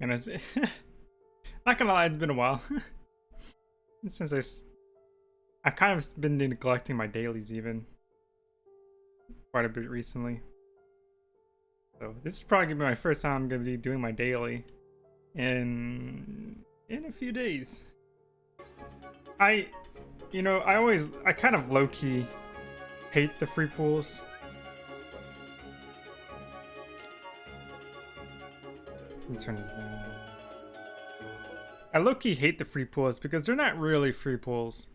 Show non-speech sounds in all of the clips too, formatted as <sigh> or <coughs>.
And it's <laughs> not gonna lie, it's been a while <laughs> since I've kind of been neglecting my dailies even quite a bit recently. So this is probably gonna be my first time I'm gonna be doing my daily in in a few days. I, you know, I always I kind of low key hate the free pools. Me turn this down. I low key hate the free pools because they're not really free pools.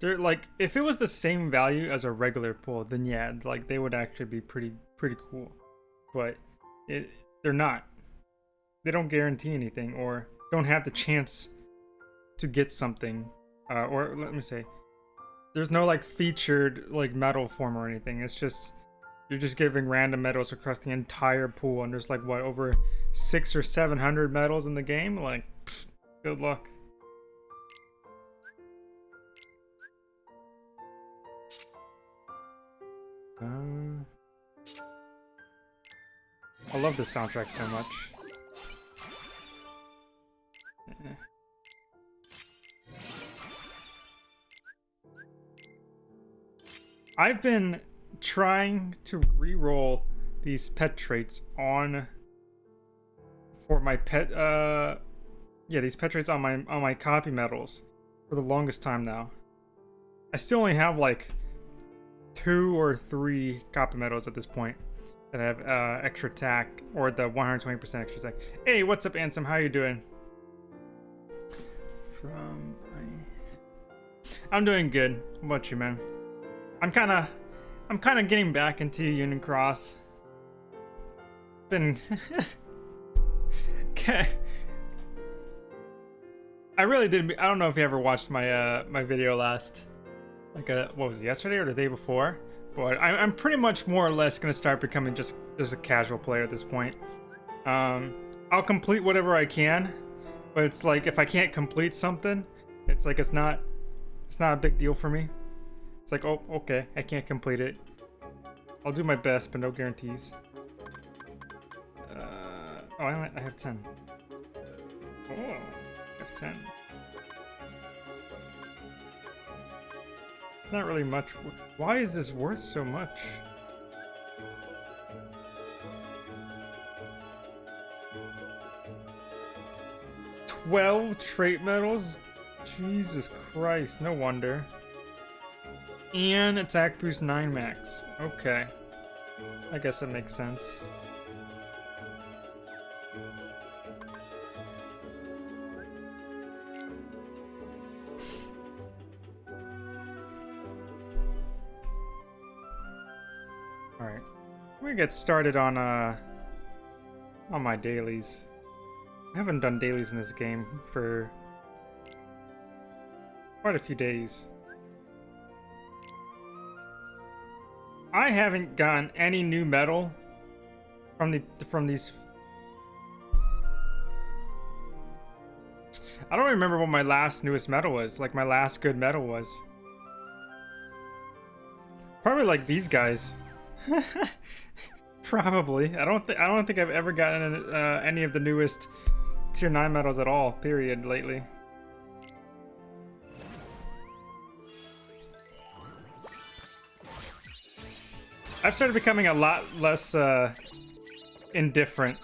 They're like if it was the same value as a regular pool, then yeah, like they would actually be pretty pretty cool. But it they're not. They don't guarantee anything or don't have the chance to get something. Uh, or let me say, there's no like featured like medal form or anything. It's just you're just giving random medals across the entire pool, and there's like what over six or seven hundred medals in the game. Like, good luck. Uh, I love this soundtrack so much. Eh. I've been trying to re-roll these pet traits on for my pet uh yeah these pet traits on my on my copy medals for the longest time now. I still only have like two or three copy medals at this point that have uh extra attack or the 120 percent extra attack. Hey what's up ansem? How you doing? From i'm doing good. How about you man? I'm kind of i'm kind of getting back into union cross been <laughs> Okay. I really did. I don't know if you ever watched my uh my video last, like a what was it, yesterday or the day before, but I, I'm pretty much more or less gonna start becoming just just a casual player at this point. Um, I'll complete whatever I can, but it's like if I can't complete something, it's like it's not it's not a big deal for me. It's like oh okay I can't complete it. I'll do my best, but no guarantees. Uh, oh, I, I have 10. Oh, I have 10. It's not really much. Why is this worth so much? Twelve trait medals? Jesus Christ, no wonder. And attack boost 9 max. Okay. I guess that makes sense. Alright. We're gonna get started on uh on my dailies. I haven't done dailies in this game for quite a few days. I haven't gotten any new medal from the from these I don't remember what my last newest medal was, like my last good medal was. Probably like these guys. <laughs> Probably. I don't think I don't think I've ever gotten uh, any of the newest tier 9 medals at all, period, lately. I've started becoming a lot less uh, indifferent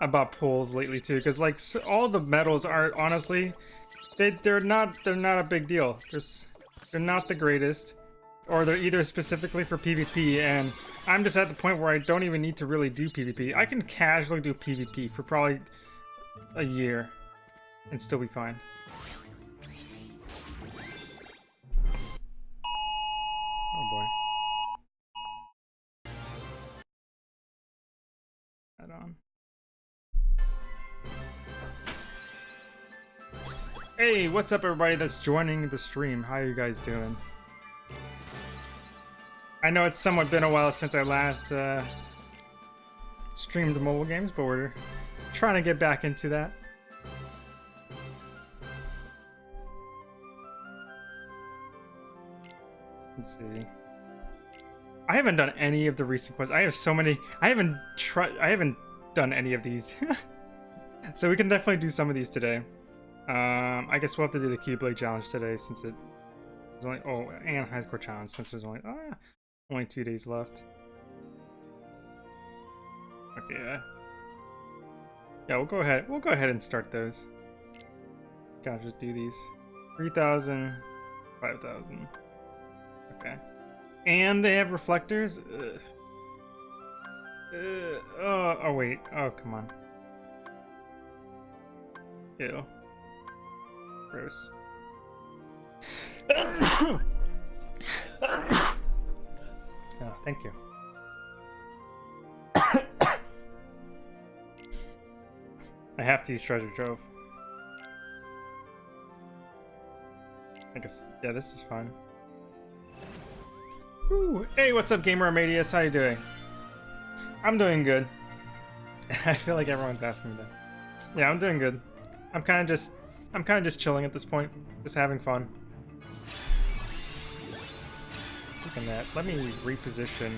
about pools lately too, because like all the medals are honestly, they they're not they're not a big deal. They're not the greatest, or they're either specifically for PvP, and I'm just at the point where I don't even need to really do PvP. I can casually do PvP for probably a year, and still be fine. Hey, what's up everybody that's joining the stream? How are you guys doing? I know it's somewhat been a while since I last uh, streamed the mobile games, but we're trying to get back into that. Let's see. I haven't done any of the recent quests. I have so many. I haven't tried. I haven't done any of these. <laughs> so we can definitely do some of these today. Um, I guess we'll have to do the Keyblade challenge today since it there's only oh and high score challenge since there's only ah, only two days left. Okay, yeah. Yeah, we'll go ahead. We'll go ahead and start those. Gotta just do these. 3,000, 5,000. Okay. And they have reflectors? Ugh. Uh, oh, oh, wait. Oh, come on. Ew. Gross. <coughs> oh, thank you. <coughs> I have to use treasure trove. I guess, yeah, this is fun. Ooh, hey, what's up, Gamer Amadius? How you doing? I'm doing good. <laughs> I feel like everyone's asking me that. Yeah, I'm doing good. I'm kind of just, I'm kind of just chilling at this point, just having fun. Speaking that, let me reposition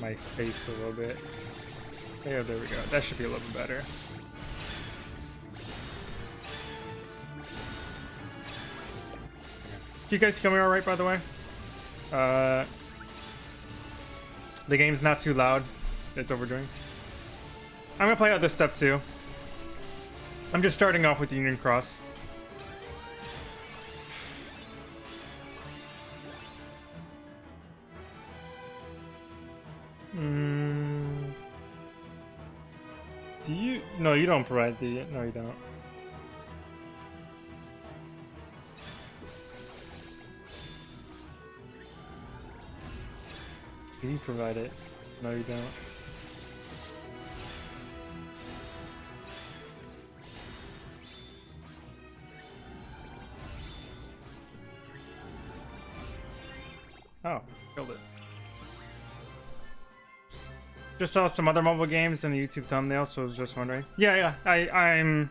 my face a little bit. Yeah, there we go. That should be a little bit better. you guys hear me alright, by the way? Uh, the game's not too loud. It's overdoing. I'm gonna play other stuff too. I'm just starting off with the Union Cross. Mm. Do you? No, you don't provide, do you? No, you don't. Do you provide it? No, you don't. Just saw some other mobile games in the YouTube thumbnail, so I was just wondering. Yeah, yeah, I, I'm...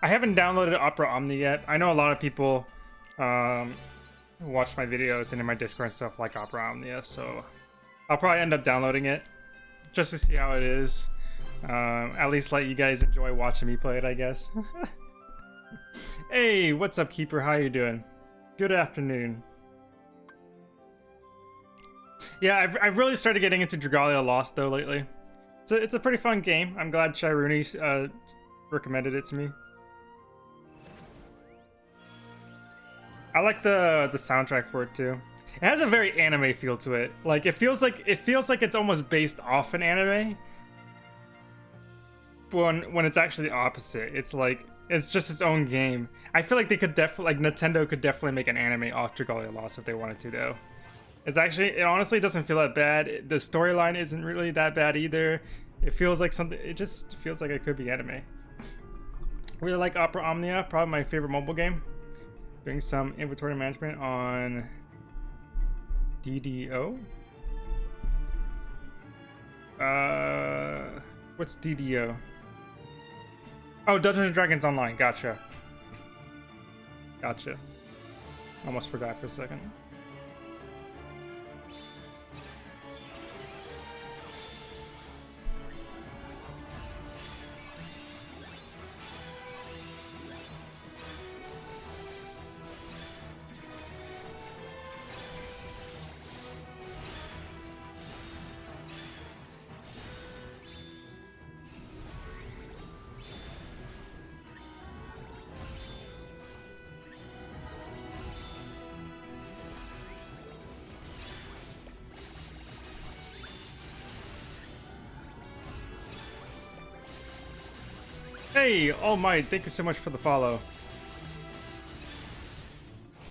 I haven't downloaded Opera Omnia yet. I know a lot of people um, watch my videos and in my Discord and stuff like Opera Omnia, so I'll probably end up downloading it just to see how it is. Um, at least let you guys enjoy watching me play it, I guess. <laughs> hey, what's up, Keeper? How are you doing? Good afternoon. Yeah, I've, I've really started getting into Dragalia Lost, though, lately. It's a, it's a pretty fun game. I'm glad Chiruni uh, recommended it to me. I like the the soundtrack for it, too. It has a very anime feel to it. Like it feels like it feels like it's almost based off an anime. When when it's actually the opposite. It's like it's just its own game. I feel like they could definitely like Nintendo could definitely make an anime off Dragalia Lost if they wanted to though. It's actually it honestly doesn't feel that bad. The storyline isn't really that bad either. It feels like something it just feels like it could be anime. Really like Opera Omnia, probably my favorite mobile game. Doing some inventory management on DDO? Uh, what's DDO? Oh, Dungeons and Dragons Online. Gotcha. Gotcha. Almost forgot for a second. Hey, my, thank you so much for the follow.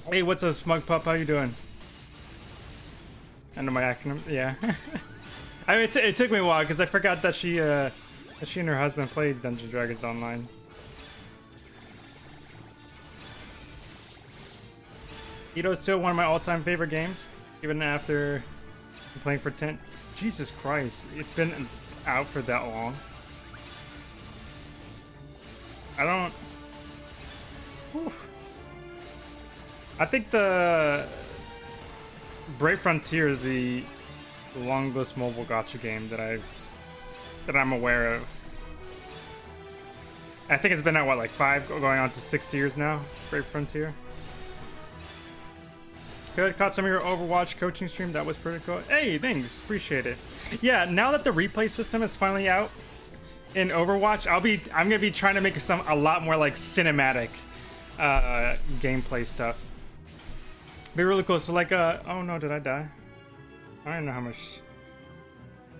Hey, what's up, Smug Pup? How you doing? Know my acronym. Yeah. <laughs> I mean, it, it, took me a while because I forgot that she, uh, that she and her husband played Dungeons Dragons online. Ito is still one of my all-time favorite games, even after playing for 10... Jesus Christ, it's been out for that long. I don't... Whew. I think the... Brave Frontier is the longest mobile gacha game that I've... that I'm aware of. I think it's been at what like five, going on to six years now. Brave Frontier. Good. Caught some of your Overwatch coaching stream. That was pretty cool. Hey, thanks. Appreciate it. Yeah, now that the replay system is finally out in Overwatch, I'll be I'm gonna be trying to make some a lot more like cinematic uh, gameplay stuff. Be really cool. So like, uh, oh no, did I die? I don't know how much.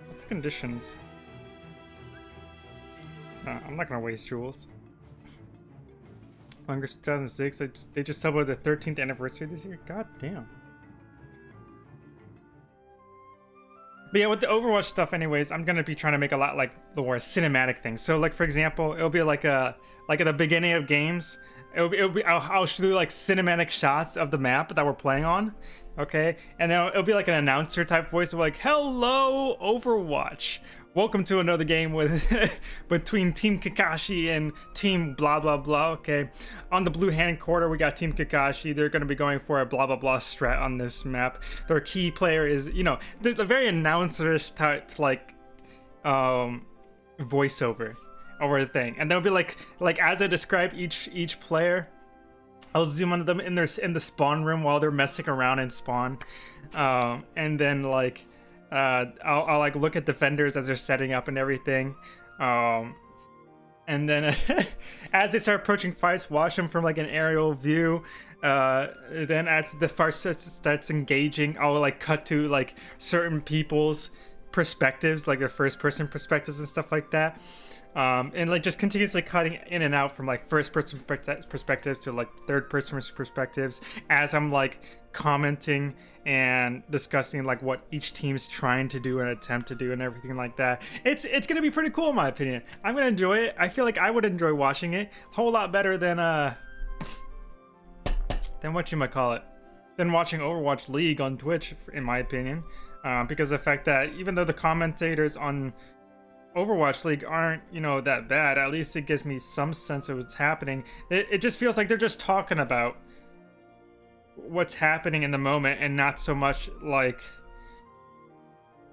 What's the conditions? No, I'm not gonna waste jewels. Hunger 2006. They just, they just celebrated the 13th anniversary this year. God damn. But yeah, with the Overwatch stuff, anyways, I'm gonna be trying to make a lot like the more cinematic things. So, like for example, it'll be like a like at the beginning of games, it'll be, it'll be I'll, I'll do like cinematic shots of the map that we're playing on, okay, and then it'll be like an announcer type voice of like, "Hello, Overwatch," welcome to another game with <laughs> between Team Kakashi and Team blah blah blah. Okay, on the blue hand quarter we got Team Kakashi. They're going to be going for a blah blah blah strat on this map. Their key player is you know the, the very announcerish type like um voiceover over the thing, and there'll be like like as I describe each each player. I'll zoom onto them in their in the spawn room while they're messing around in spawn, um, and then like uh, I'll, I'll, like look at defenders as they're setting up and everything. Um, and then <laughs> as they start approaching fights, watch them from like an aerial view. Uh, then as the fight starts engaging, I'll like cut to like certain people's perspectives, like their first person perspectives and stuff like that. Um, and like just continuously cutting in and out from like first person perspectives to like third person perspectives as I'm like commenting and discussing like what each team's trying to do and attempt to do and everything like that. It's it's gonna be pretty cool in my opinion. I'm gonna enjoy it. I feel like I would enjoy watching it a whole lot better than uh than what you might call it than watching Overwatch League on Twitch, in my opinion. Uh, because the fact that even though the commentators on Overwatch League aren't, you know, that bad, at least it gives me some sense of what's happening. It, it just feels like they're just talking about what's happening in the moment and not so much like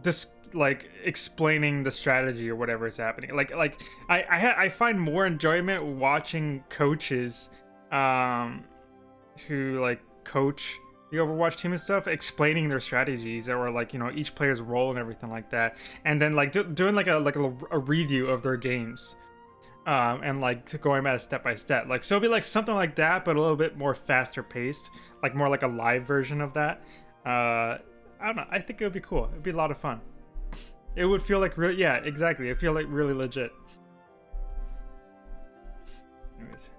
just like explaining the strategy or whatever is happening like like i i, I find more enjoyment watching coaches um who like coach the overwatch team and stuff explaining their strategies or like you know each player's role and everything like that and then like do, doing like a like a, a review of their games um, and like going about it step by step. Like so, it'd be like something like that, but a little bit more faster paced, like more like a live version of that. Uh, I don't know. I think it would be cool. It'd be a lot of fun. It would feel like really, yeah, exactly. It feel like really legit. Anyways,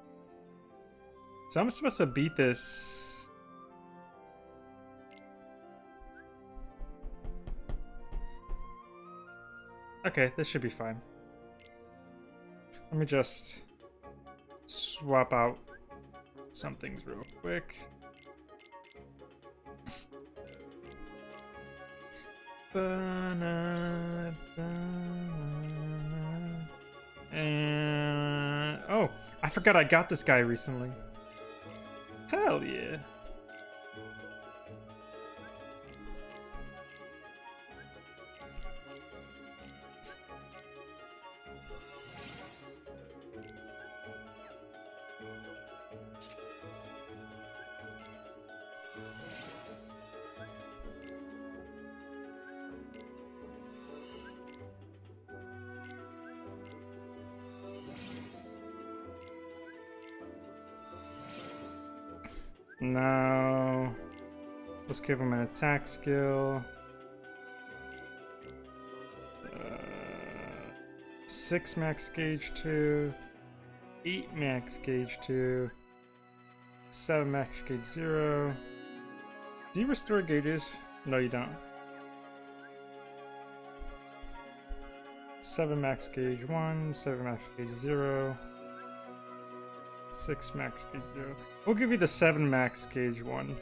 so I'm supposed to beat this. Okay, this should be fine. Let me just swap out some things real quick. And oh, I forgot I got this guy recently. Hell yeah. attack skill. Uh, 6 max gauge 2, 8 max gauge 2, 7 max gauge 0. Do you restore gauges? No, you don't. 7 max gauge 1, 7 max gauge 0, 6 max gauge 0. We'll give you the 7 max gauge 1.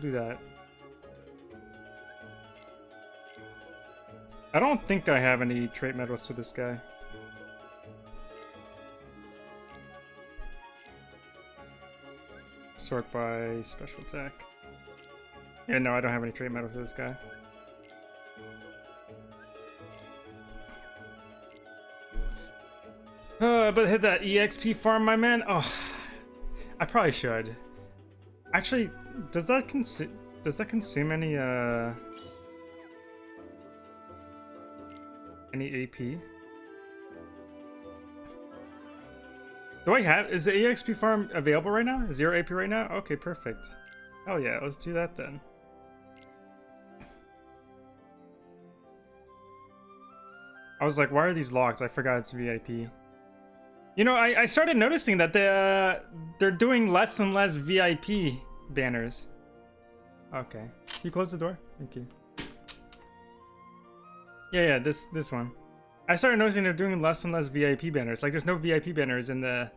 Do do that. I don't think I have any trait medals for this guy. Sort by special attack. Yeah, no, I don't have any trait medals for this guy. Uh, but hit that EXP farm, my man. Oh, I probably should. Actually, does that consume does that consume any uh any AP? Do I have is the EXP farm available right now? Zero AP right now? Okay, perfect. Oh yeah, let's do that then. I was like, why are these locked? I forgot it's VIP. You know, I, I started noticing that they, uh, they're doing less and less VIP banners. Okay. Can you close the door? Thank you. Yeah, yeah, this this one. I started noticing they're doing less and less VIP banners. Like, there's no VIP banners in the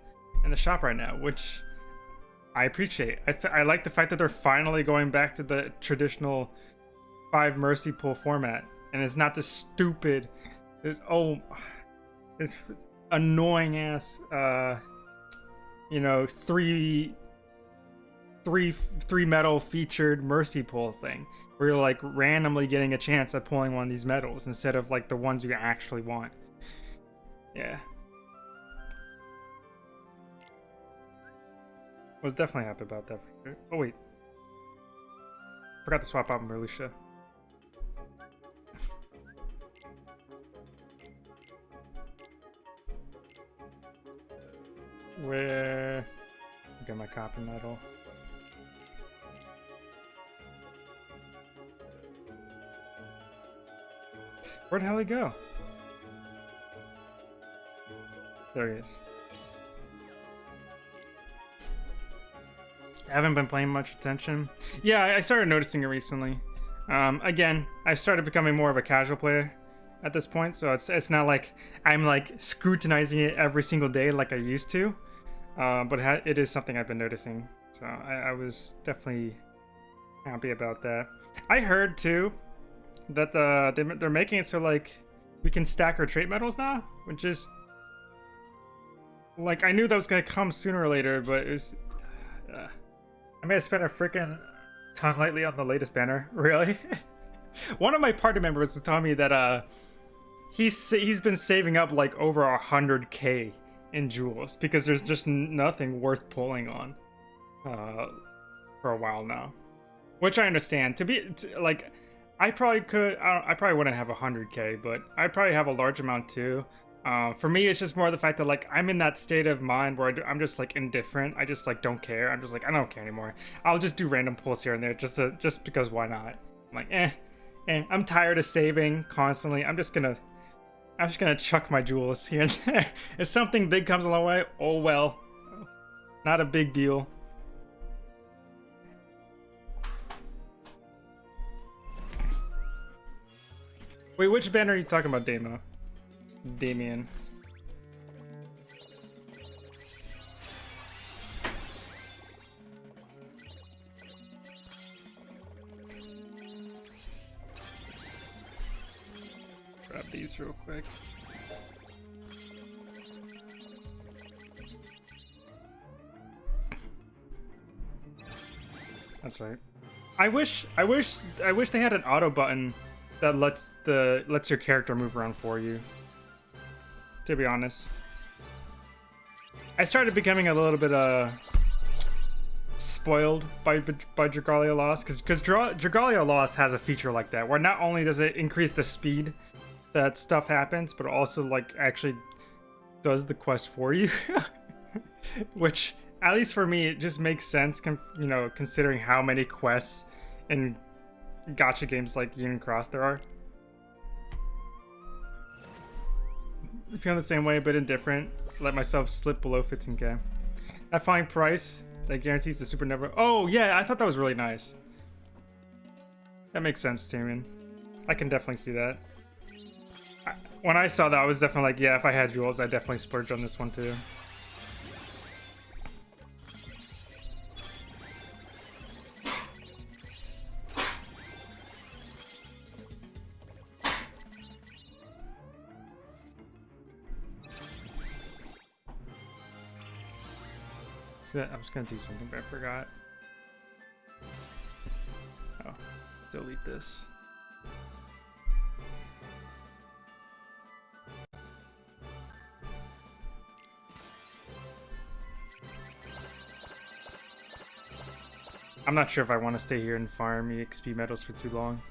in the shop right now, which I appreciate. I, I like the fact that they're finally going back to the traditional five mercy pool format, and it's not this stupid, this oh, this annoying ass, uh, you know, three three three medal featured mercy pull thing where you're like randomly getting a chance at pulling one of these medals instead of like the ones you actually want. Yeah. Was definitely happy about that. Oh wait. Forgot to swap out Marluxia where? Get my copy medal Where'd hell he go? There he is. I haven't been paying much attention. Yeah, I started noticing it recently. Um, again, I started becoming more of a casual player at this point, so it's it's not like I'm like scrutinizing it every single day like I used to. Uh, but it is something I've been noticing, so I, I was definitely happy about that. I heard too that uh, they, they're making it so like we can stack our trait medals now, which is like I knew that was gonna come sooner or later, but it was. Uh, I may have spent a freaking ton lately on the latest banner. <laughs> Really? One of my party members was telling me that uh, he's he's been saving up like over a hundred k in jewels because there's just nothing worth pulling on uh, for a while now, which I understand. To be to, like I probably could. I, I probably wouldn't have 100k, but I probably have a large amount too. Uh, for me, it's just more the fact that like I'm in that state of mind where I am just like indifferent. I just like don't care. I'm just like I don't care anymore. I'll just do random pulls here and there just to, just because why not? I'm like eh, eh. I'm tired of saving constantly. I'm just gonna I'm just gonna chuck my jewels <laughs> here and there. if something big comes along way, oh well. Not a big deal. Wait, which band are you talking about, Damo? Damien. Grab these real quick. That's right. I wish, I wish, I wish they had an auto button that lets the lets your character move around for you. To be honest, I started becoming a little bit uh spoiled by by Dragalia Lost because because Dragalia Lost has a feature like that where not only does it increase the speed that stuff happens, but also like actually does the quest for you, <laughs> which at least for me it just makes sense. You know, considering how many quests and gacha games like Union Cross there are. I feel the same way, but indifferent. Let myself slip below 15k. That fine price that guarantees the super never. Oh yeah, I thought that was really nice. That makes sense, Tyrion. I can definitely see that. when I saw that, I was definitely like, yeah, if I had jewels, I'd definitely splurge on this one too. See that? I was going to do something, but I forgot. Oh, delete this. I'm not sure if I want to stay here and farm EXP medals for too long.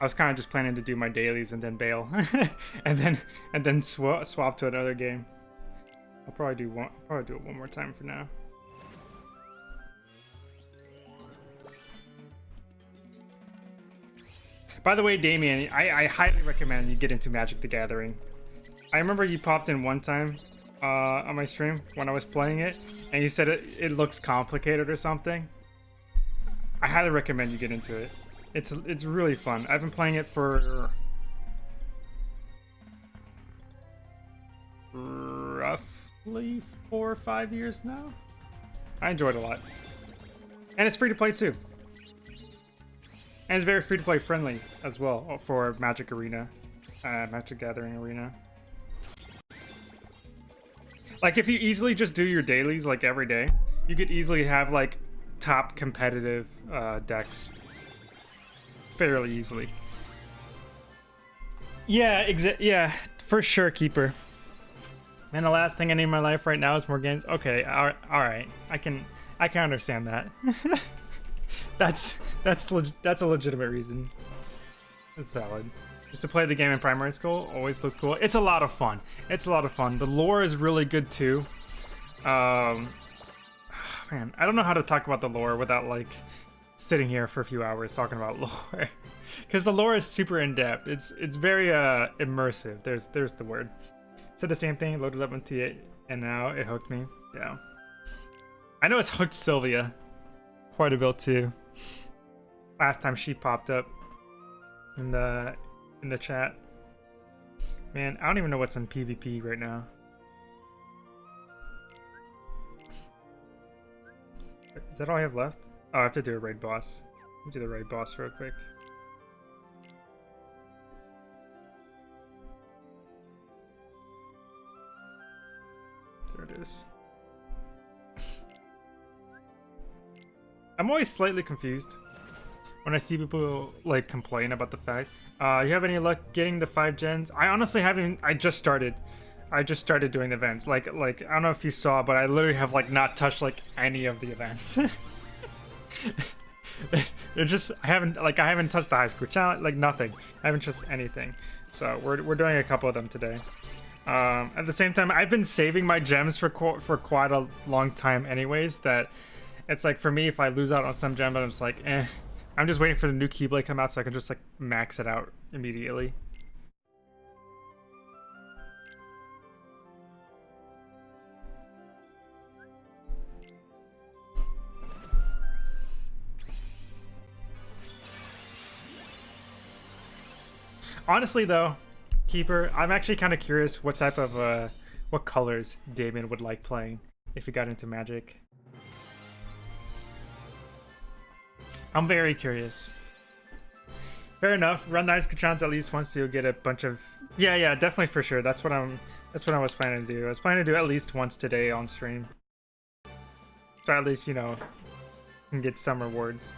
I was kind of just planning to do my dailies and then bail, <laughs> and then and then sw swap to another game. I'll probably do one. I'll Probably do it one more time for now. By the way, Damien, I, I highly recommend you get into Magic the Gathering. I remember you popped in one time uh, on my stream when I was playing it, and you said it, it looks complicated or something. I highly recommend you get into it. It's it's really fun. I've been playing it for roughly four or five years now. I enjoyed a lot. And it's free to play too. And it's very free to play friendly as well for Magic Arena, uh, Magic Gathering Arena. Like if you easily just do your dailies like every day, you could easily have like top competitive uh, decks fairly easily. Yeah, exa yeah, for sure, Keeper. And the last thing I need in my life right now is more games. Okay, all right, all right. I can, I can understand that. <laughs> that's that's that's a legitimate reason. It's valid. Just to play the game in primary school always looked cool. It's a lot of fun. It's a lot of fun. The lore is really good too. Um, <sighs> man, I don't know how to talk about the lore without like sitting here for a few hours talking about <laughs> lore because the lore is super in depth. It's it's very uh immersive. There's there's the word. Said the same thing. Loaded up on T8 and now it hooked me. Yeah. I know it's hooked Sylvia quite a bit too. Last time she popped up in the in the chat. Man, I don't even know what's in PvP right now. Is that all I have left? Oh, I have to do a raid boss. Let me do the raid boss real quick. There it is. I'm always slightly confused when I see people like complain about the fact. Uh, you have any luck getting the five gens? I honestly haven't. I just started. I just started doing events. Like, like I don't know if you saw, but I literally have like not touched like any of the events. <laughs> They're just I haven't like I haven't touched the high score challenge like nothing. I haven't touched anything. So we're we're doing a couple of them today. Um, at the same time, I've been saving my gems for qu for quite a long time, anyways. That it's like for me, if I lose out on some gem, I'm just like, eh. I'm just waiting for the new Keyblade to come out so I can just like max it out immediately. Honestly, though, Keeper, I'm actually kind of curious what type of, uh, what colors Damon would like playing if he got into Magic. I'm very curious. Fair enough. Run nice Kachans at least once you'll get a bunch of... Yeah, yeah, definitely for sure. That's what I'm. That's what I was planning to do. I was planning to do at least once today on stream. So at least, you know, can get some rewards.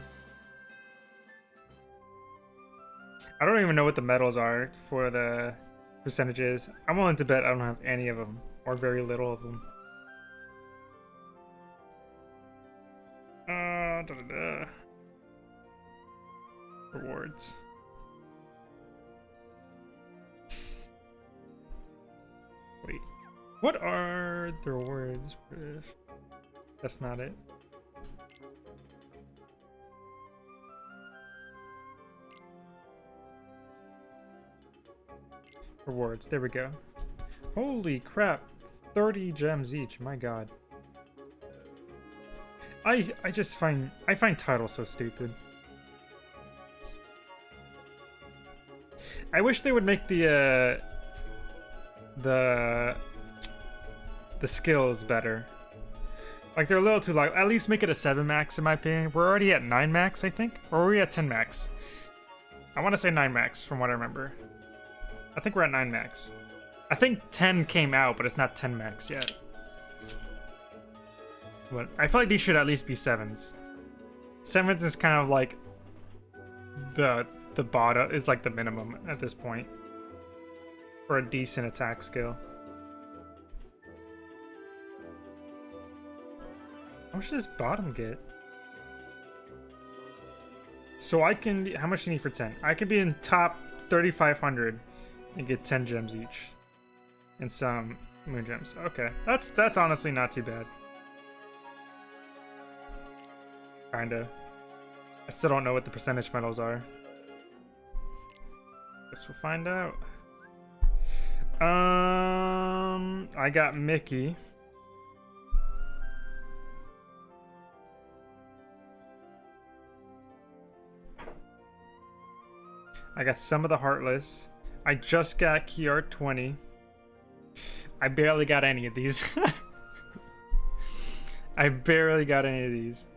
I don't even know what the medals are for the percentages. I'm willing to bet I don't have any of them, or very little of them. Uh, da -da -da. Rewards. Wait, what are the rewards? That's not it. Rewards, there we go. Holy crap, 30 gems each, my god. I I just find I find titles so stupid. I wish they would make the uh the the skills better. Like they're a little too long. At least make it a 7 max in my opinion. We're already at 9 max, I think. Or are we at 10 max? I want to say 9 max from what I remember. I think we're at 9 max. I think 10 came out, but it's not 10 max yet. But I feel like these should at least be 7s. 7s is kind of like the the bottom is like the minimum at this point for a decent attack skill. How much does bottom get? So I can. How much do you need for 10? I could be in top 3,500 and get 10 gems each. And some moon gems. Okay. That's that's honestly not too bad. Kinda. I still don't know what the percentage medals are. Guess we'll find out. Um, I got Mickey. I got some of the Heartless. I just got Kiar 20. I barely got any of these. <laughs> I barely got any of these.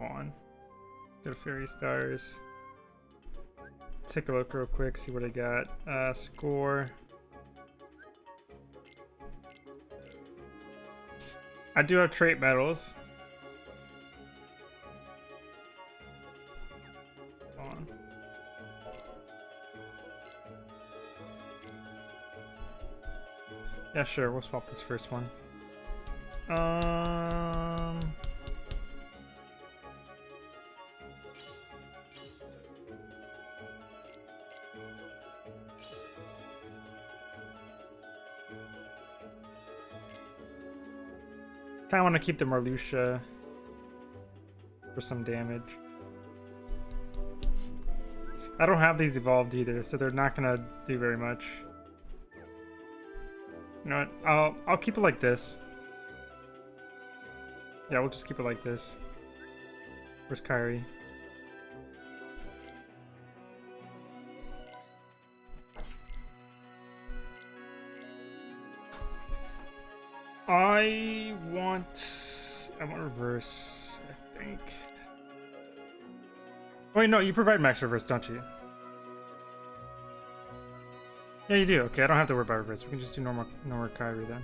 On. Go Fairy Stars. Take a look real quick, see what I got. Uh, score. I do have trait medals. Yeah, sure, we'll swap this first one. Um... Kinda want to keep the Marluxia for some damage. I don't have these evolved either, so they're not gonna do very much. You know what? I'll I'll keep it like this. Yeah, we'll just keep it like this. Where's Kairi? I want I want reverse, I think. Wait, no, you provide max reverse, don't you? Yeah, you do. Okay, I don't have to worry about reverse. We can just do normal, normal Kairi then.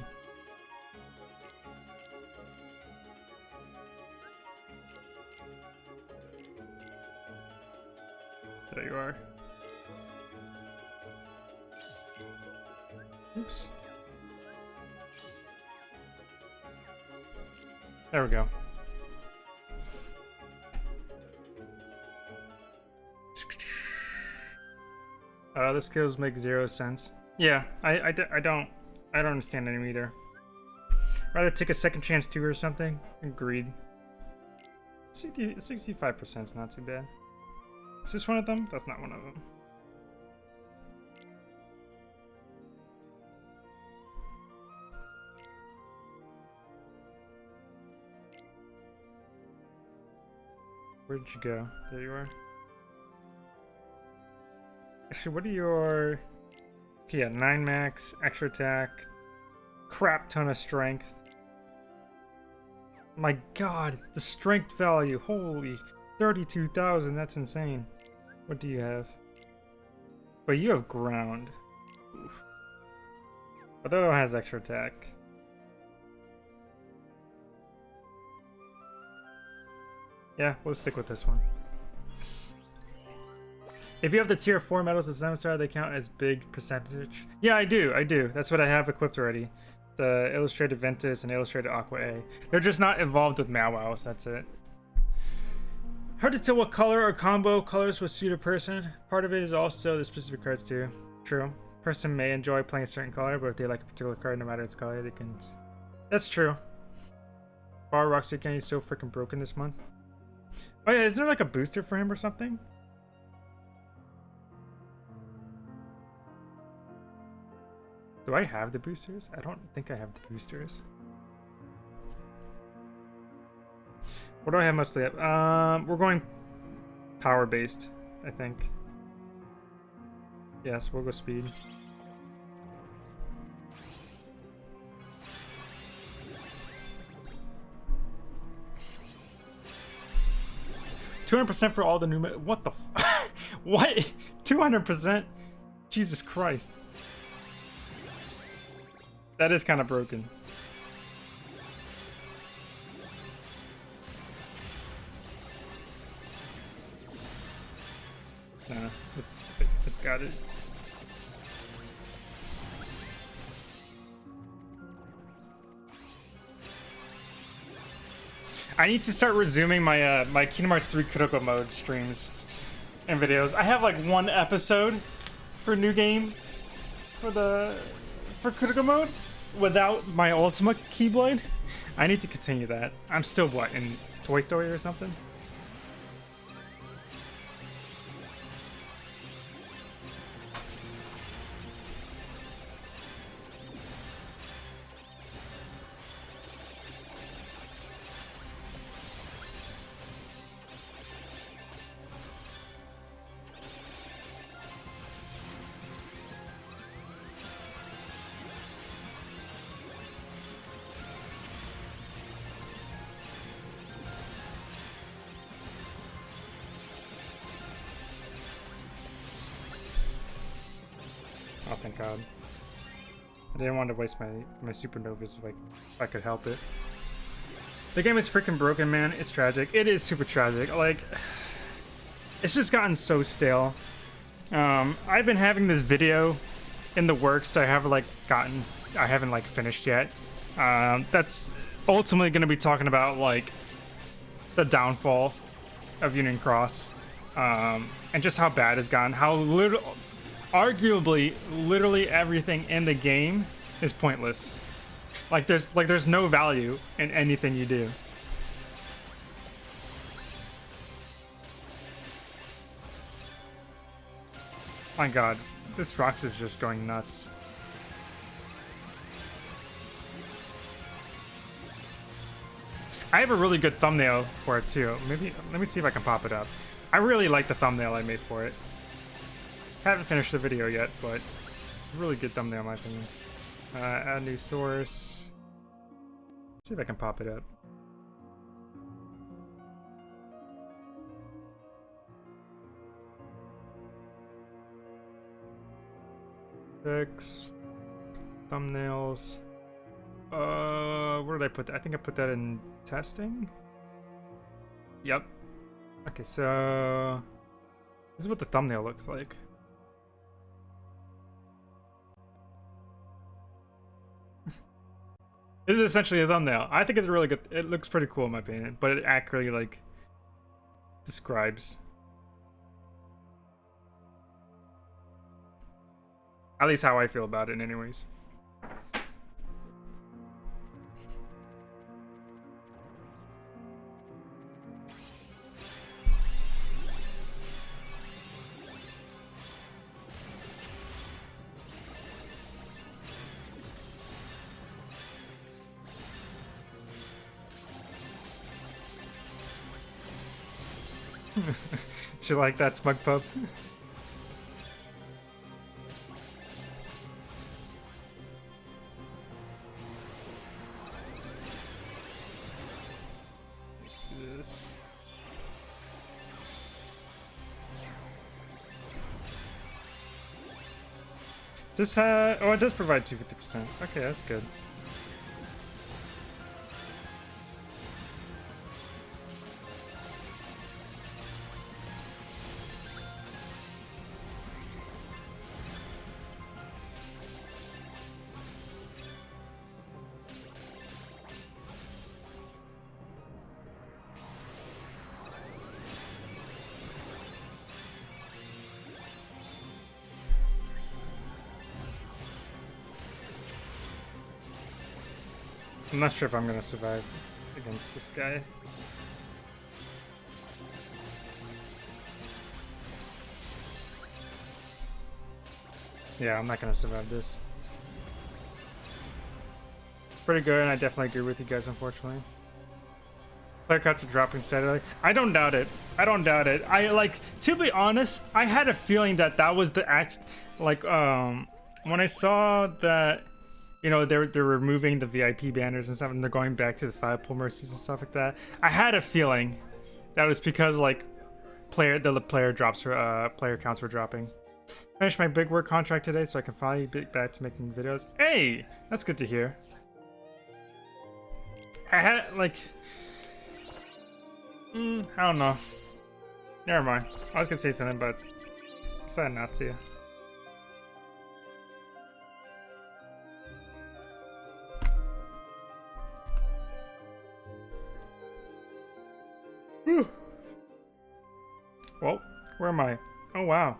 The skills make zero sense. Yeah, I, I, I don't I don't understand them either. Rather take a second chance too or something. Agreed. 65% is not too bad. Is this one of them? That's not one of them. Where'd you go? There you are. Actually, what are your... Yeah, 9 max, extra attack, crap ton of strength. My god, the strength value, holy 32,000, that's insane. What do you have? But you have ground. Oof. But that has extra attack. Yeah, we'll stick with this one. If you have the tier 4 medals as Zemstar, they count as big percentage. Yeah, I do, I do. That's what I have equipped already. The Illustrated Ventus and Illustrated Aqua A. They're just not involved with Mawwows, that's it. Hard to tell what color or combo colors would suit a person. Part of it is also the specific cards too. True. Person may enjoy playing a certain color, but if they like a particular card, no matter its color, they can... That's true. Bar Roxy Candy is so freaking broken this month. Oh yeah, is there like a booster for him or something? Do I have the boosters? I don't think I have the boosters. What do I have mostly at? Um, we're going power-based, I think. Yes, we'll go speed. Two hundred percent for all the new. What the? <laughs> what? Two hundred percent? Jesus Christ! That is kind of broken. Nah, it's it's got it. I need to start resuming my uh, my Kingdom Hearts 3 critical mode streams and videos. I have like one episode for new game for the for critical mode without my Ultima Keyblade. I need to continue that. I'm still what in Toy Story or something. Didn't want to waste my, my supernovas if I, if I could help it. The game is freaking broken, man. It's tragic. It is super tragic. Like, <sighs> it's just gotten so stale. Um, I've been having this video in the works. I have like gotten, I haven't like finished yet. Um, that's ultimately going to be talking about like the downfall of Union Cross, um, and just how bad it's gotten. How little, arguably, literally everything in the game is pointless. Like there's like there's no value in anything you do. My god, this Roxas just going nuts. I have a really good thumbnail for it too. Maybe let me see if I can pop it up. I really like the thumbnail I made for it. Haven't finished the video yet, but really good thumbnail in my opinion. Uh, add new source. see if I can pop it up. Text, thumbnails. Uh, where did I put that? I think I put that in testing. Yep. Okay, so this is what the thumbnail looks like. This is essentially a thumbnail. I think it's a really good. It looks pretty cool in my opinion, but it accurately like describes. At least how I feel about it anyways. You like that, Smug Pup? this. This ha oh, it does provide 250%. Okay, that's good. I'm not sure if I'm gonna survive against this guy. Yeah, I'm not gonna survive this. It's pretty good, and I definitely agree with you guys, unfortunately. Player cuts are dropping steadily. I don't doubt it. I don't doubt it. I, like, to be honest, I had a feeling that that was the act, like, um, when I saw that you know they're they're removing the VIP banners and stuff, and they're going back to the five pull mercies and stuff like that. I had a feeling that was because like player the player drops uh player counts were dropping. Finished my big work contract today, so I can finally get back to making videos. Hey, that's good to hear. I had like, mm, I don't know. Never mind. I was gonna say something, but decided not to. Well, where am I? Oh wow.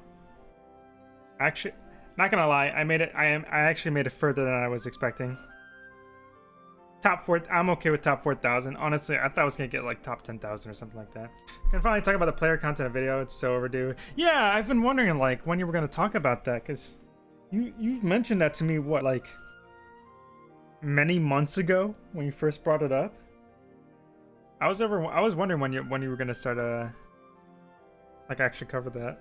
Actually, not gonna lie, I made it. I am. I actually made it further than I was expecting. Top four. I'm okay with top four thousand. Honestly, I thought I was gonna get like top ten thousand or something like that. Can finally talk about the player content video. It's so overdue. Yeah, I've been wondering like when you were gonna talk about that because you you've mentioned that to me what like many months ago when you first brought it up. I was over. I was wondering when you when you were gonna start uh like actually cover that.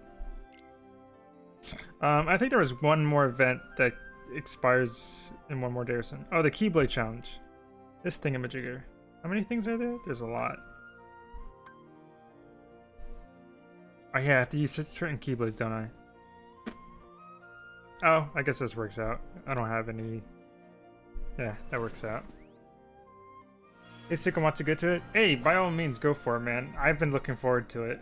Um, I think there was one more event that expires in one more day or something. Oh, the Keyblade Challenge. This thingamajigger. How many things are there? There's a lot. Oh yeah, I have to use certain Keyblades, don't I? Oh, I guess this works out. I don't have any... Yeah, that works out. Hey, Sika wants to get to it? Hey, by all means, go for it, man. I've been looking forward to it.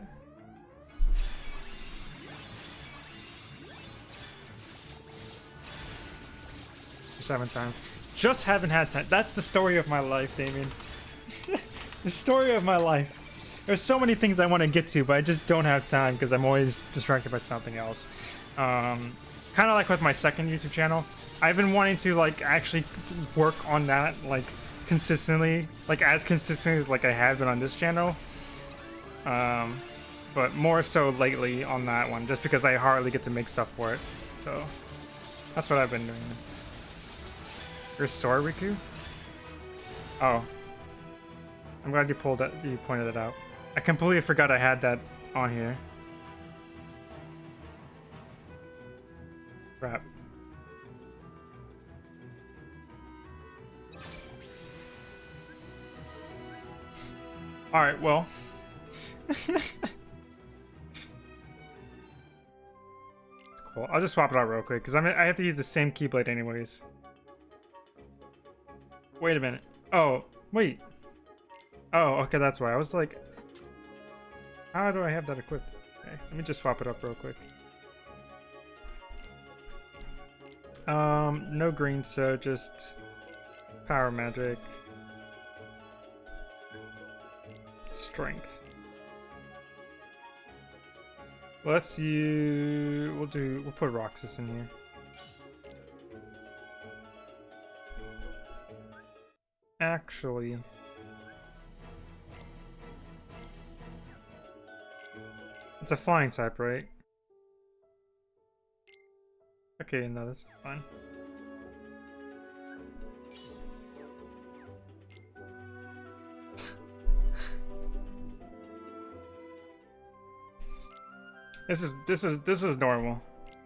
Just haven't. Just haven't had time. That's the story of my life, Damien. <laughs> the story of my life. There's so many things I want to get to, but I just don't have time because I'm always distracted by something else. Um, kind of like with my second YouTube channel. I've been wanting to like actually work on that like consistently, like as consistently as like I have been on this channel. Um, but more so lately on that one, just because I hardly get to make stuff for it. So that's what I've been doing. Sword, Riku? Oh. I'm glad you pulled that you pointed it out. I completely forgot I had that on here. Crap. Alright, well. <laughs> cool. I'll just swap it out real quick, because I mean, I have to use the same Keyblade anyways. Wait a minute. Oh, wait. Oh, okay, that's why. I was like, how do I have that equipped? Okay, let me just swap it up real quick. Um, no green, so just power magic. Strength. Let's use, we'll do, we'll put Roxas in here. Actually... It's a flying type, right? Okay, no, this is fine. <laughs> this is this is this is normal.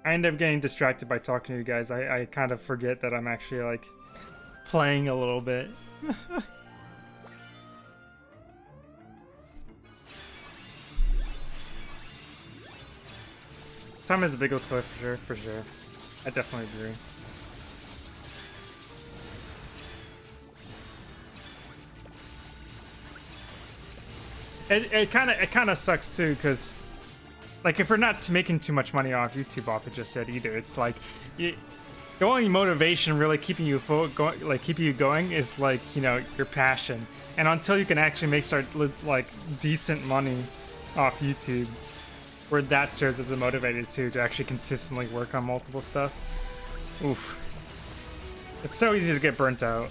I end up getting distracted by talking to you guys. I, I kind of forget that I'm actually like playing a little bit. <laughs> Time is the biggest killer for sure, for sure. I definitely agree. It it kind of it kind of sucks too, cause like if we're not making too much money off YouTube off it just said either, it's like you, the only motivation really keeping you going, like keeping you going, is like you know your passion. And until you can actually make start like decent money off YouTube, where that serves as a motivator too to actually consistently work on multiple stuff. Oof, it's so easy to get burnt out.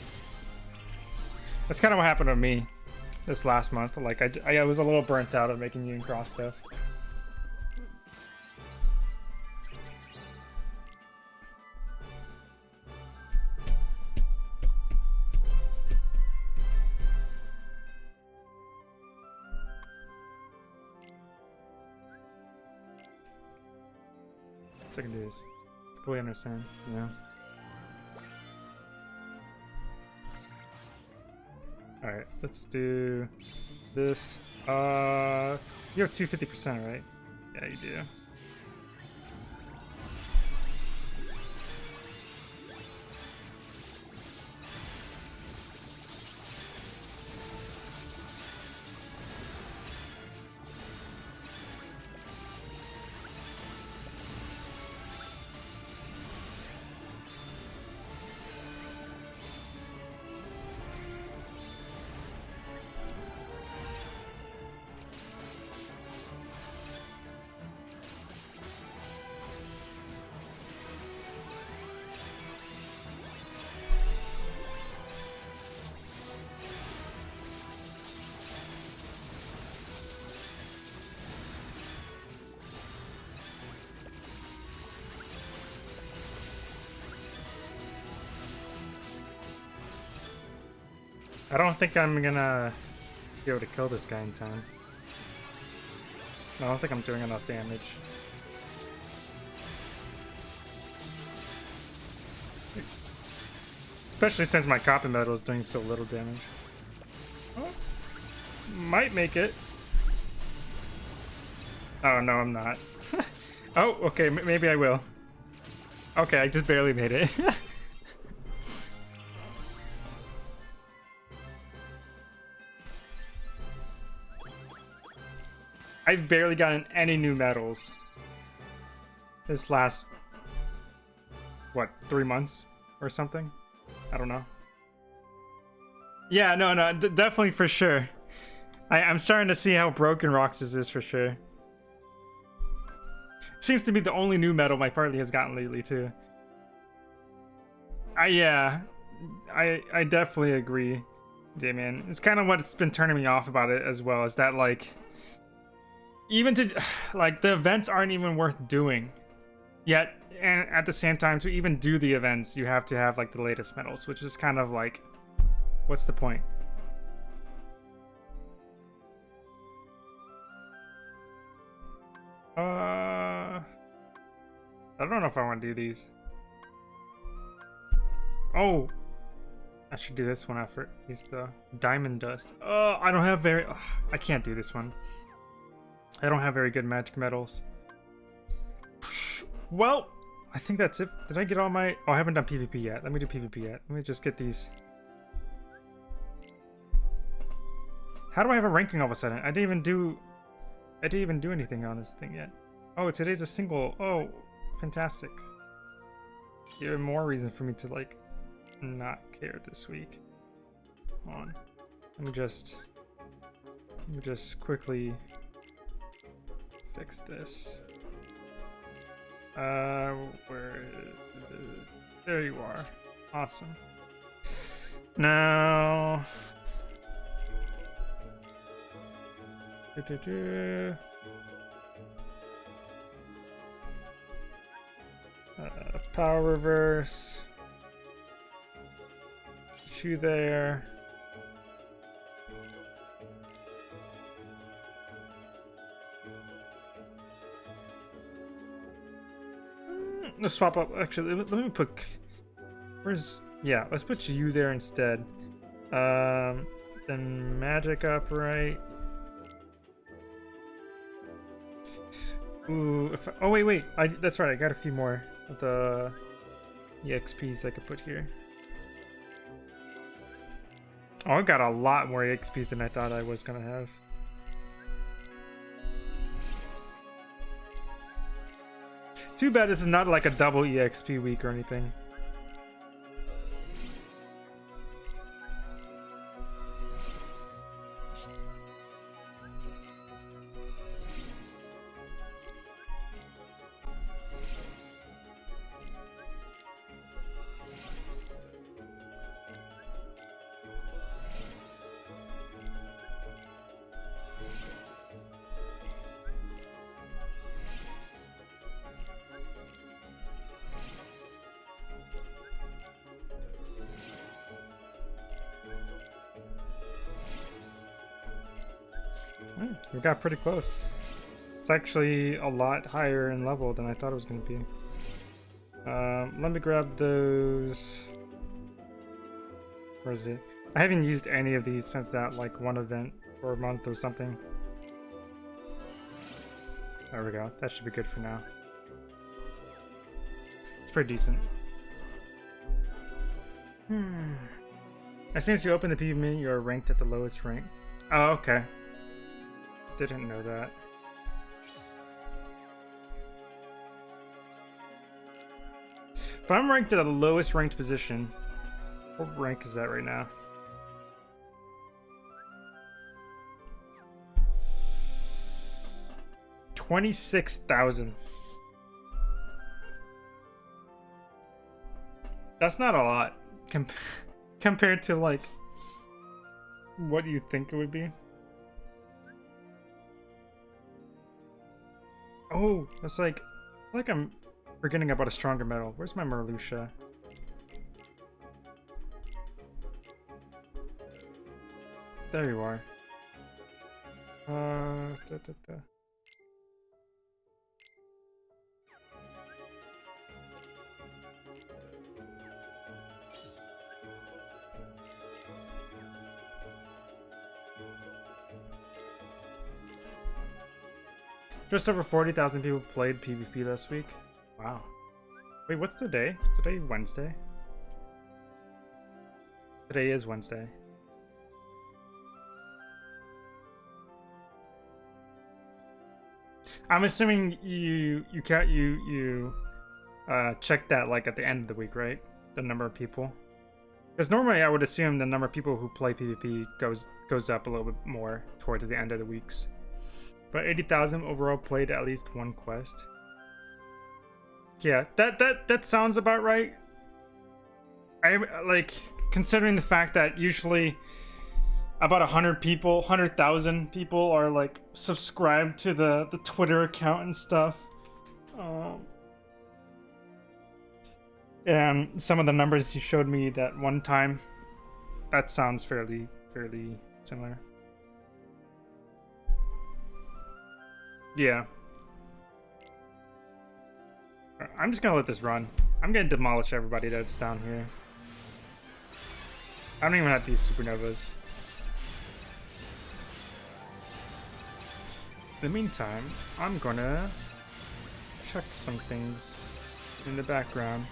That's kind of what happened to me this last month. Like I, I was a little burnt out of making Union Cross stuff. Second days. Completely understand, yeah. Alright, let's do this. Uh, you have 250%, right? Yeah, you do. I don't think I'm gonna be able to kill this guy in time. I don't think I'm doing enough damage. Especially since my copy medal is doing so little damage. Oh, might make it. Oh, no, I'm not. <laughs> oh, okay, maybe I will. Okay, I just barely made it. <laughs> I've barely gotten any new medals this last, what, three months or something? I don't know. Yeah, no, no, definitely for sure. I, I'm starting to see how broken Roxas is for sure. Seems to be the only new medal my party has gotten lately too. I yeah, I I definitely agree, Damien. It's kind of what's been turning me off about it as well. Is that like, even to <sighs> like the events aren't even worth doing, yet and at the same time to even do the events you have to have like the latest medals, which is kind of like, what's the point? Uh, I don't know if I want to do these. Oh, I should do this one after. Use the diamond dust. Oh, I don't have very. I can't do this one. I don't have very good magic medals. Well, I think that's it. Did I get all my... Oh, I haven't done PvP yet. Let me do PvP yet. Let me just get these. How do I have a ranking all of a sudden? I didn't even do... I didn't even do anything on this thing yet. Oh, today's a single. Oh, fantastic. Even more reason for me to, like, not care this week. Come on. Let me just... Let me just quickly fix this. Uh, where? There you are. Awesome. Now. Uh, power reverse. Shoe there. Swap up. Actually, let me put. Where's yeah? Let's put you there instead. Um, then magic upright. Ooh, if, oh wait, wait. I that's right. I got a few more of the exps I could put here. Oh, I got a lot more exps than I thought I was gonna have. Too bad this is not like a double EXP week or anything. Got pretty close. It's actually a lot higher in level than I thought it was going to be. Um, let me grab those... Where is it? I haven't used any of these since that like one event or a month or something. There we go. That should be good for now. It's pretty decent. Hmm. As soon as you open the PvP, you are ranked at the lowest rank. Oh, okay. Didn't know that. If I'm ranked at the lowest ranked position, what rank is that right now? Twenty-six thousand. That's not a lot com <laughs> compared to like what you think it would be. Oh, it's like, like I'm forgetting about a stronger medal. Where's my Marluxia? there you are. Uh, da, da, da. Just over 40,000 people played PvP last week. Wow. Wait, what's today? Is today Wednesday? Today is Wednesday. I'm assuming you you can't you you uh, check that like at the end of the week, right? The number of people. Because normally I would assume the number of people who play PvP goes goes up a little bit more towards the end of the weeks. But 80,000 overall played at least one quest. Yeah, that that that sounds about right. I like considering the fact that usually about 100 people 100,000 people are like subscribed to the the Twitter account and stuff um, and some of the numbers you showed me that one time that sounds fairly fairly similar yeah I'm just gonna let this run I'm gonna demolish everybody that's down here I don't even have these supernovas. In the meantime, I'm gonna check some things in the background.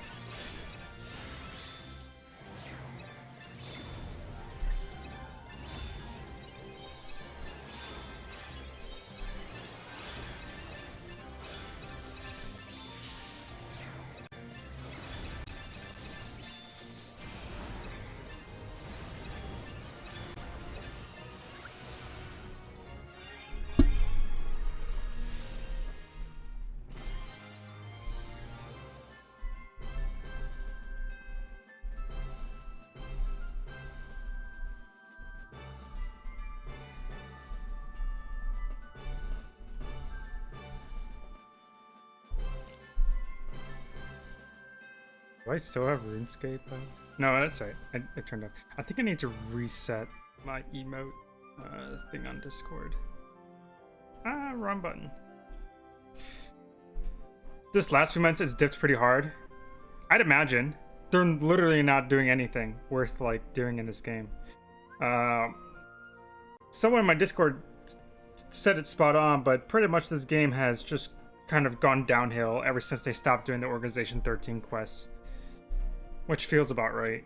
Do I still have RuneScape? No, that's right. I, turned off. I think I need to reset my emote uh, thing on Discord. Ah, wrong button. This last few months has dipped pretty hard. I'd imagine. They're literally not doing anything worth like doing in this game. Uh, someone in my Discord said it spot on, but pretty much this game has just kind of gone downhill ever since they stopped doing the Organization 13 quests which feels about right.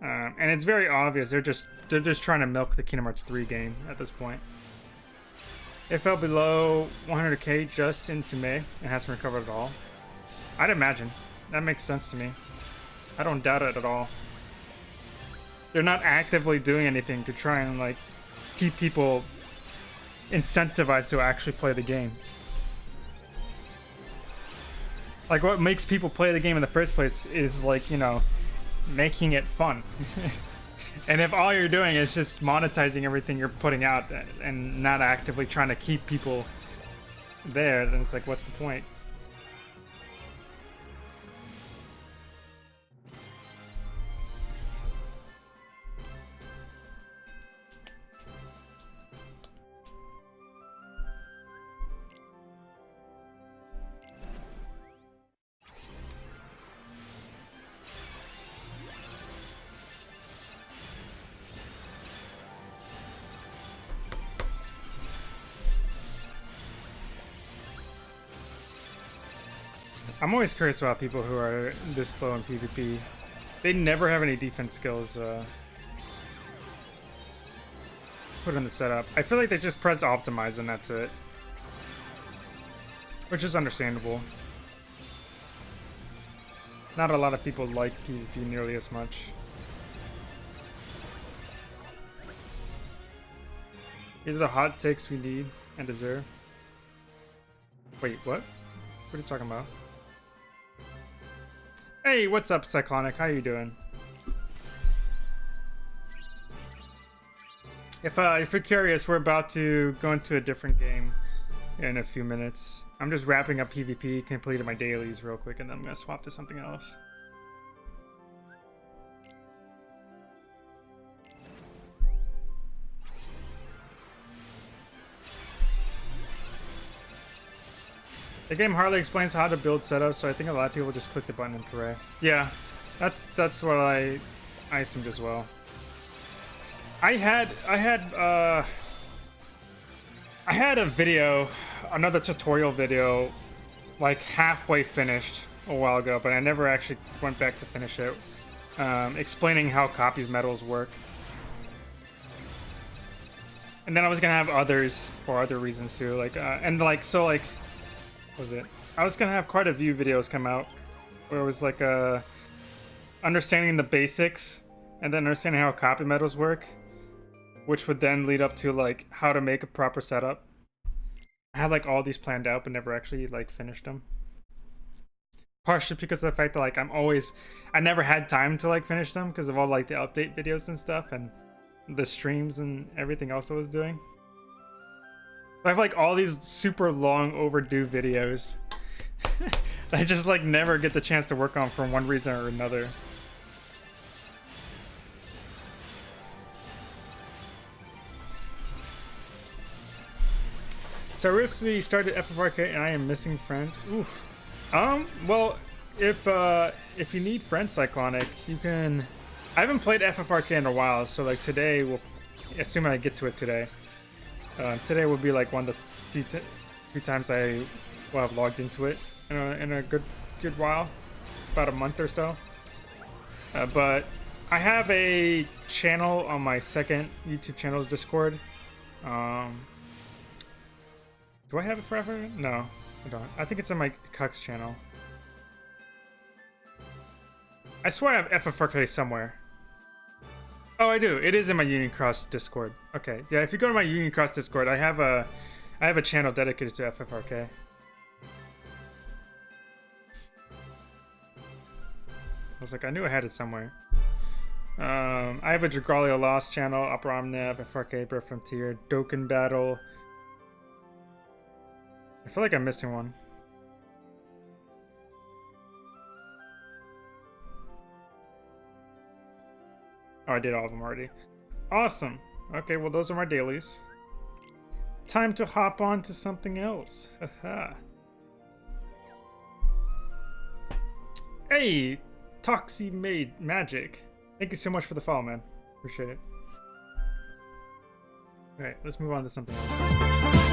Um, and it's very obvious they're just they're just trying to milk the Kingdom Hearts 3 game at this point. It fell below 100k just into May and hasn't recovered at all. I'd imagine. That makes sense to me. I don't doubt it at all. They're not actively doing anything to try and like keep people incentivized to actually play the game. Like, what makes people play the game in the first place is, like, you know, making it fun. <laughs> and if all you're doing is just monetizing everything you're putting out and not actively trying to keep people there, then it's like, what's the point? I'm always curious about people who are this slow in PvP. They never have any defense skills uh, put in the setup. I feel like they just press optimize and that's it. Which is understandable. Not a lot of people like PvP nearly as much. These are the hot takes we need and deserve. Wait, what? What are you talking about? Hey, what's up, Cyclonic? How you doing? If, uh, if you're curious, we're about to go into a different game in a few minutes. I'm just wrapping up PvP, completed my dailies real quick, and then I'm to swap to something else. The game hardly explains how to build setups, so I think a lot of people just click the button and pray. Yeah, that's that's what I I assumed as well. I had I had uh I had a video, another tutorial video, like halfway finished a while ago, but I never actually went back to finish it, um, explaining how copies medals work. And then I was gonna have others for other reasons too, like uh, and like so like was it? I was gonna have quite a few videos come out where it was like uh, understanding the basics and then understanding how copy medals work, which would then lead up to like how to make a proper setup. I had like all these planned out, but never actually like finished them. Partially because of the fact that like I'm always, I never had time to like finish them because of all like the update videos and stuff and the streams and everything else I was doing. I have like all these super long overdue videos. <laughs> I just like never get the chance to work on for one reason or another. So I recently started FFRK and I am missing friends. Um, well, if uh if you need friends Cyclonic, you can I haven't played FFRK in a while, so like today we'll assuming I get to it today. Uh, today will be like one of the few, few times I will have logged into it in a, in a good good while, about a month or so. Uh, but I have a channel on my second YouTube channel's Discord. Um, do I have it forever? No, I don't. I think it's on my Cucks channel. I swear I have FFRK somewhere. Oh, I do. It is in my Union Cross Discord. Okay, yeah. If you go to my Union Cross Discord, I have a, I have a channel dedicated to FFRK. I was like, I knew I had it somewhere. Um, I have a Dragalia Lost channel, Opera Omnia, FFRK, Brave Frontier, Dokkan Battle. I feel like I'm missing one. Oh, I did all of them already. Awesome. Okay, well, those are my dailies. Time to hop on to something else. Hey, Toxie Made Magic. Thank you so much for the follow, man. Appreciate it. Alright, let's move on to something else.